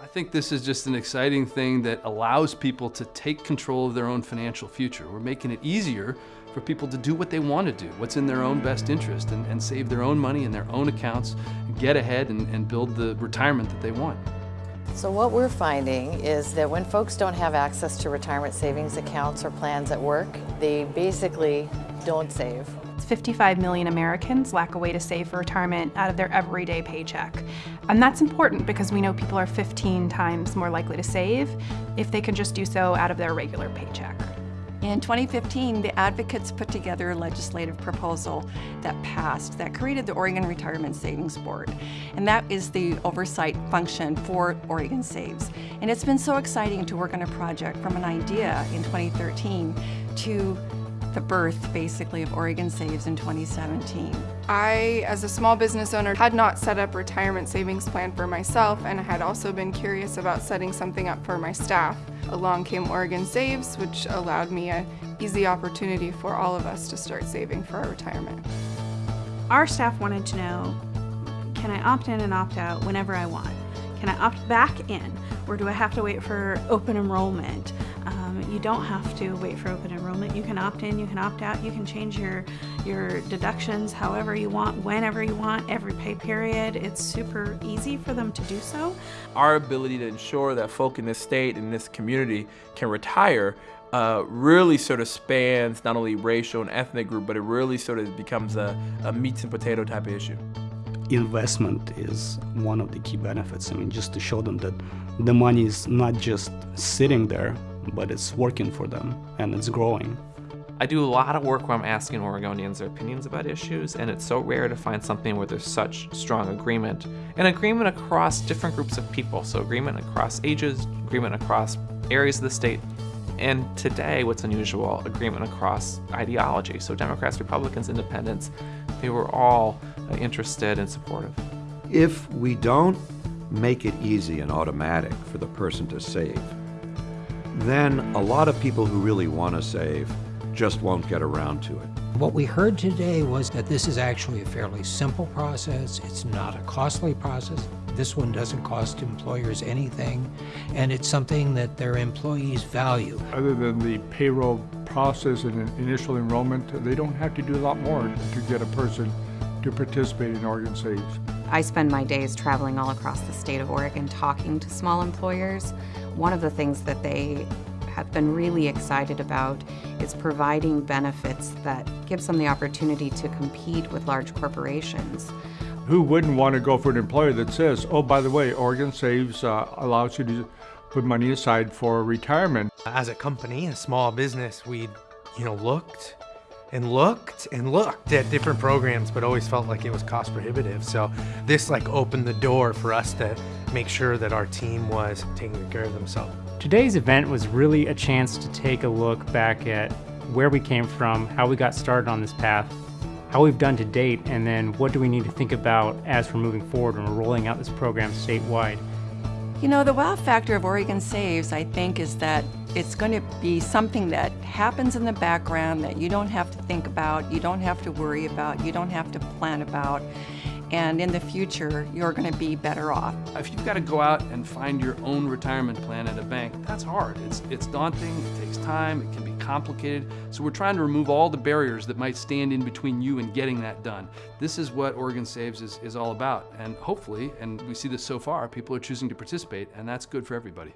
I think this is just an exciting thing that allows people to take control of their own financial future. We're making it easier for people to do what they want to do, what's in their own best interest, and, and save their own money in their own accounts, get ahead and, and build the retirement that they want. So what we're finding is that when folks don't have access to retirement savings accounts or plans at work, they basically don't save. 55 million Americans lack a way to save for retirement out of their everyday paycheck. And that's important because we know people are 15 times more likely to save if they can just do so out of their regular paycheck. In 2015, the advocates put together a legislative proposal that passed that created the Oregon Retirement Savings Board. And that is the oversight function for Oregon Saves. And it's been so exciting to work on a project from an idea in 2013 to the birth, basically, of Oregon Saves in 2017. I, as a small business owner, had not set up retirement savings plan for myself and I had also been curious about setting something up for my staff. Along came Oregon Saves, which allowed me an easy opportunity for all of us to start saving for our retirement. Our staff wanted to know, can I opt in and opt out whenever I want? Can I opt back in? Or do I have to wait for open enrollment? Um, you don't have to wait for open enrollment. You can opt in, you can opt out, you can change your, your deductions however you want, whenever you want, every pay period. It's super easy for them to do so. Our ability to ensure that folk in this state in this community can retire uh, really sort of spans not only racial and ethnic group, but it really sort of becomes a, a meats and potato type of issue investment is one of the key benefits. I mean, just to show them that the money is not just sitting there, but it's working for them and it's growing. I do a lot of work where I'm asking Oregonians their opinions about issues, and it's so rare to find something where there's such strong agreement. And agreement across different groups of people, so agreement across ages, agreement across areas of the state, and today, what's unusual, agreement across ideology. So Democrats, Republicans, Independents, they were all uh, interested and supportive. If we don't make it easy and automatic for the person to save, then a lot of people who really want to save just won't get around to it. What we heard today was that this is actually a fairly simple process. It's not a costly process. This one doesn't cost employers anything, and it's something that their employees value. Other than the payroll process and initial enrollment, they don't have to do a lot more to get a person to participate in Oregon Saves. I spend my days traveling all across the state of Oregon talking to small employers. One of the things that they have been really excited about is providing benefits that gives them the opportunity to compete with large corporations. Who wouldn't want to go for an employer that says, oh, by the way, Oregon Saves uh, allows you to put money aside for retirement? As a company, a small business, we, you know, looked and looked and looked at different programs, but always felt like it was cost prohibitive. So this like opened the door for us to make sure that our team was taking care of themselves. Today's event was really a chance to take a look back at where we came from, how we got started on this path, how we've done to date, and then what do we need to think about as we're moving forward and we're rolling out this program statewide. You know, the wow factor of Oregon Saves, I think, is that it's going to be something that happens in the background that you don't have to think about, you don't have to worry about, you don't have to plan about. And in the future, you're going to be better off. If you've got to go out and find your own retirement plan at a bank, that's hard. It's, it's daunting, it takes time, it can be complicated. So we're trying to remove all the barriers that might stand in between you and getting that done. This is what Oregon Saves is, is all about. And hopefully, and we see this so far, people are choosing to participate, and that's good for everybody.